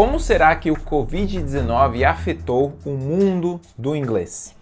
Como será que o Covid-19 afetou o mundo do inglês?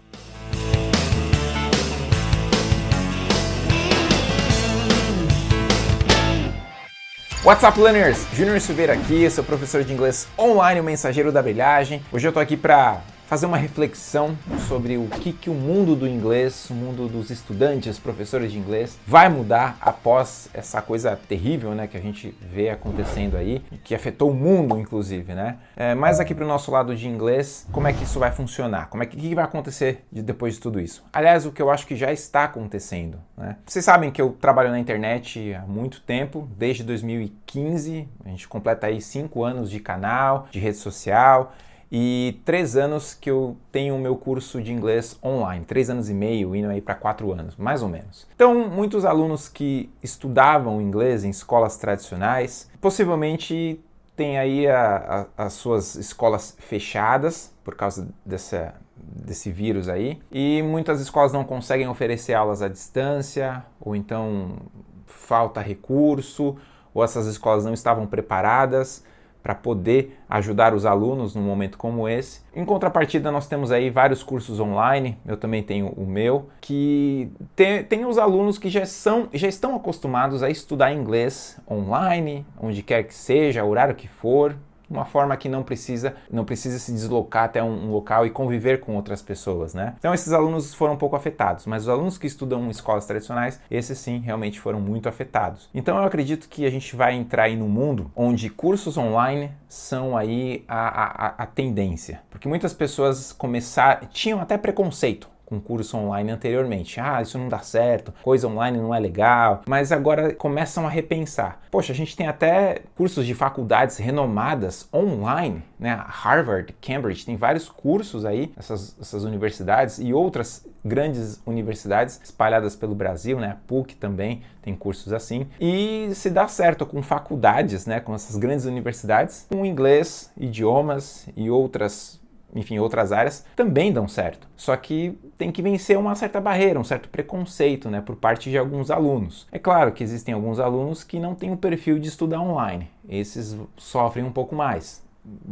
What's up, learners? Júnior Silveira aqui, sou professor de inglês online, o mensageiro da brilhagem. Hoje eu tô aqui para fazer uma reflexão sobre o que, que o mundo do inglês, o mundo dos estudantes, professores de inglês, vai mudar após essa coisa terrível né, que a gente vê acontecendo aí, que afetou o mundo, inclusive. Né? É, mas aqui para o nosso lado de inglês, como é que isso vai funcionar? Como é que, que vai acontecer de, depois de tudo isso? Aliás, o que eu acho que já está acontecendo. Né? Vocês sabem que eu trabalho na internet há muito tempo, desde 2015, a gente completa aí cinco anos de canal, de rede social, e três anos que eu tenho o meu curso de inglês online, três anos e meio, indo aí para quatro anos, mais ou menos. Então, muitos alunos que estudavam inglês em escolas tradicionais, possivelmente têm aí a, a, as suas escolas fechadas por causa dessa, desse vírus aí, e muitas escolas não conseguem oferecer aulas à distância, ou então falta recurso, ou essas escolas não estavam preparadas para poder ajudar os alunos num momento como esse. Em contrapartida, nós temos aí vários cursos online, eu também tenho o meu, que tem, tem os alunos que já, são, já estão acostumados a estudar inglês online, onde quer que seja, horário que for, uma forma que não precisa, não precisa se deslocar até um, um, local e conviver com outras pessoas, né? Então esses alunos foram um pouco afetados, mas os alunos que estudam em escolas tradicionais, esses sim realmente foram muito afetados. Então eu acredito que a gente vai entrar aí num mundo onde cursos online são aí a, a, a tendência, porque muitas pessoas começaram, tinham até preconceito com curso online anteriormente. Ah, isso não dá certo, coisa online não é legal, mas agora começam a repensar. Poxa, a gente tem até cursos de faculdades renomadas online, né? Harvard, Cambridge, tem vários cursos aí, essas, essas universidades e outras grandes universidades espalhadas pelo Brasil, né? A PUC também tem cursos assim. E se dá certo com faculdades, né? Com essas grandes universidades, com inglês, idiomas e outras enfim, outras áreas, também dão certo. Só que tem que vencer uma certa barreira, um certo preconceito, né, por parte de alguns alunos. É claro que existem alguns alunos que não têm o perfil de estudar online. Esses sofrem um pouco mais.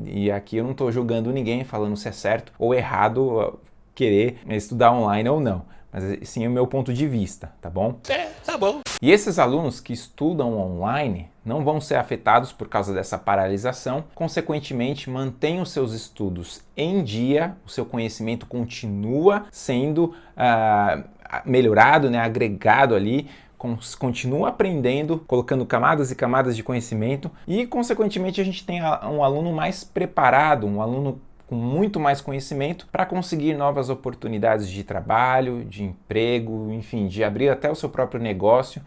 E aqui eu não estou julgando ninguém falando se é certo ou errado querer estudar online ou não mas sim o meu ponto de vista, tá bom? É, tá bom. E esses alunos que estudam online não vão ser afetados por causa dessa paralisação, consequentemente mantêm os seus estudos em dia, o seu conhecimento continua sendo uh, melhorado, né, agregado ali, continua aprendendo, colocando camadas e camadas de conhecimento e, consequentemente, a gente tem um aluno mais preparado, um aluno com muito mais conhecimento para conseguir novas oportunidades de trabalho, de emprego, enfim, de abrir até o seu próprio negócio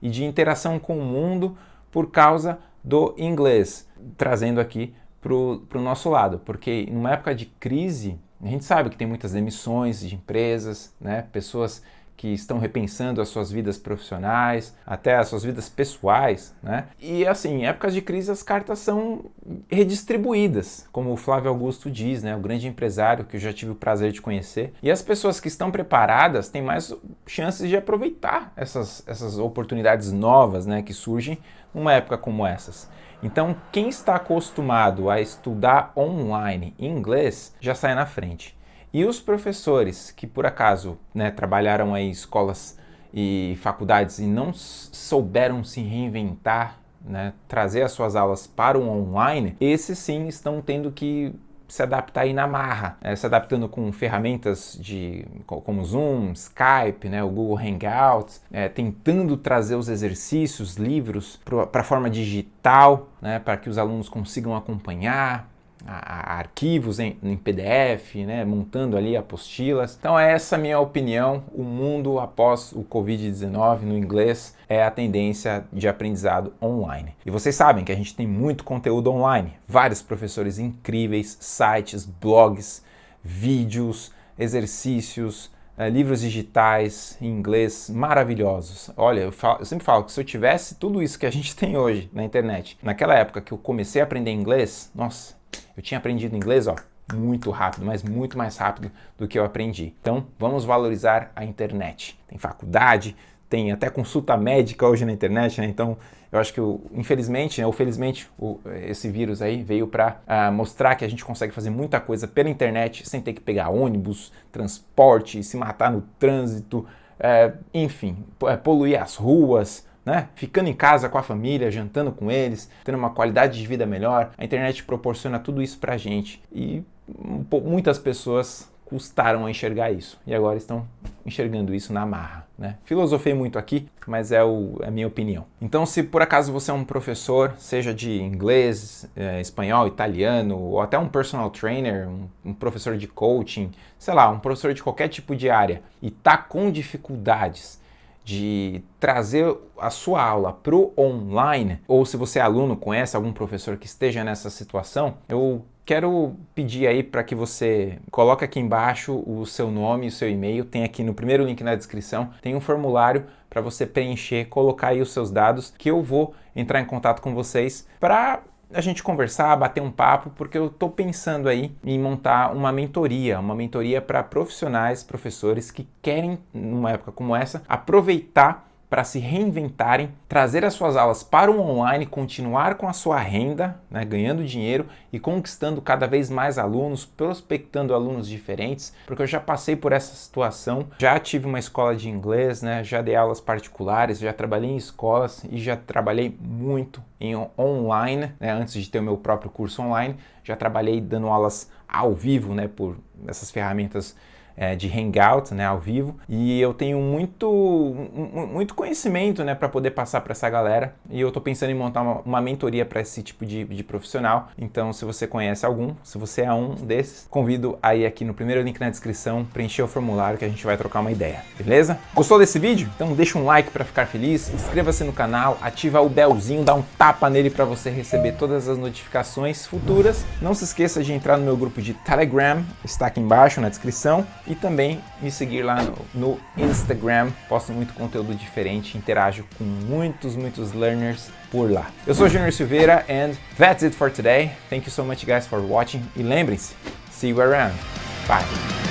e de interação com o mundo por causa do inglês, trazendo aqui para o nosso lado, porque numa época de crise, a gente sabe que tem muitas demissões de empresas, né? pessoas que estão repensando as suas vidas profissionais, até as suas vidas pessoais, né? E assim, em épocas de crise as cartas são redistribuídas, como o Flávio Augusto diz, né? O grande empresário que eu já tive o prazer de conhecer. E as pessoas que estão preparadas têm mais chances de aproveitar essas, essas oportunidades novas, né? Que surgem numa época como essas. Então, quem está acostumado a estudar online inglês já sai na frente. E os professores que por acaso né, trabalharam em escolas e faculdades e não souberam se reinventar, né, trazer as suas aulas para o online, esses sim estão tendo que se adaptar aí na marra, né, se adaptando com ferramentas de, como Zoom, Skype, né, o Google Hangouts, é, tentando trazer os exercícios, livros para a forma digital, né, para que os alunos consigam acompanhar, a, a arquivos em, em, PDF, né, montando ali apostilas. Então essa é a minha opinião, o mundo após o Covid-19 no inglês é a tendência de aprendizado online. E vocês sabem que a gente tem muito conteúdo online, vários professores incríveis, sites, blogs, vídeos, exercícios, é, livros digitais em inglês maravilhosos. Olha, eu, falo, eu, sempre falo que se eu tivesse tudo isso que a gente tem hoje na internet, naquela época que eu comecei a aprender inglês, nossa, eu tinha aprendido inglês, ó, muito rápido, mas muito mais rápido do que eu aprendi. Então, vamos valorizar a internet. Tem faculdade, tem até consulta médica hoje na internet, né? Então, eu acho que, infelizmente, né, ou felizmente, o, esse vírus aí veio para ah, mostrar que a gente consegue fazer muita coisa pela internet sem ter que pegar ônibus, transporte, se matar no trânsito, uh, enfim, é, poluir as ruas, né? Ficando em casa com a família, jantando com eles, tendo uma qualidade de vida melhor. A internet proporciona tudo isso pra gente e muitas pessoas custaram a enxergar isso e agora estão enxergando isso na marra. Né? Filosofei muito aqui, mas é, o, é a minha opinião. Então, se por acaso você é um professor, seja de inglês, é, espanhol, italiano, ou até um personal trainer, um, um, professor de coaching, sei lá, um professor de qualquer tipo de área, e está com dificuldades de trazer a sua aula para o online, ou se você é aluno, conhece algum professor que esteja nessa situação, eu Quero pedir aí para que você coloque aqui embaixo o seu nome o seu e-mail. Tem aqui no primeiro link na descrição, tem um formulário para você preencher, colocar aí os seus dados, que eu vou entrar em contato com vocês para a gente conversar, bater um papo, porque eu estou pensando aí em montar uma mentoria, uma mentoria para profissionais, professores que querem, numa época como essa, aproveitar para se reinventarem, trazer as suas aulas para o online, continuar com a sua renda, né, ganhando dinheiro e conquistando cada vez mais alunos, prospectando alunos diferentes, porque eu já passei por essa situação, já tive uma escola de inglês, né, já dei aulas particulares, já trabalhei em escolas e já trabalhei muito em online, né, antes de ter o meu próprio curso online, já trabalhei dando aulas ao vivo, né, por essas ferramentas é, de hangout, né, ao vivo, e eu tenho muito, muito conhecimento, né, para poder passar para essa galera, e eu tô pensando em montar uma, uma mentoria para esse tipo de, de profissional, então se você conhece algum, se você é um desses, convido aí aqui no primeiro link na descrição, preencher o formulário que a gente vai trocar uma ideia, beleza? Gostou desse vídeo? Então deixa um like para ficar feliz, inscreva-se no canal, ativa o belzinho, dá um tapa nele para você receber todas as notificações futuras, não se esqueça de entrar no meu grupo de Telegram, está aqui embaixo na descrição, e também me seguir lá no, no Instagram, posto muito conteúdo diferente, interajo com muitos, muitos learners por lá. Eu sou Junior Silveira and that's it for today. Thank you so much guys for watching e lembrem-se, see you around. Bye!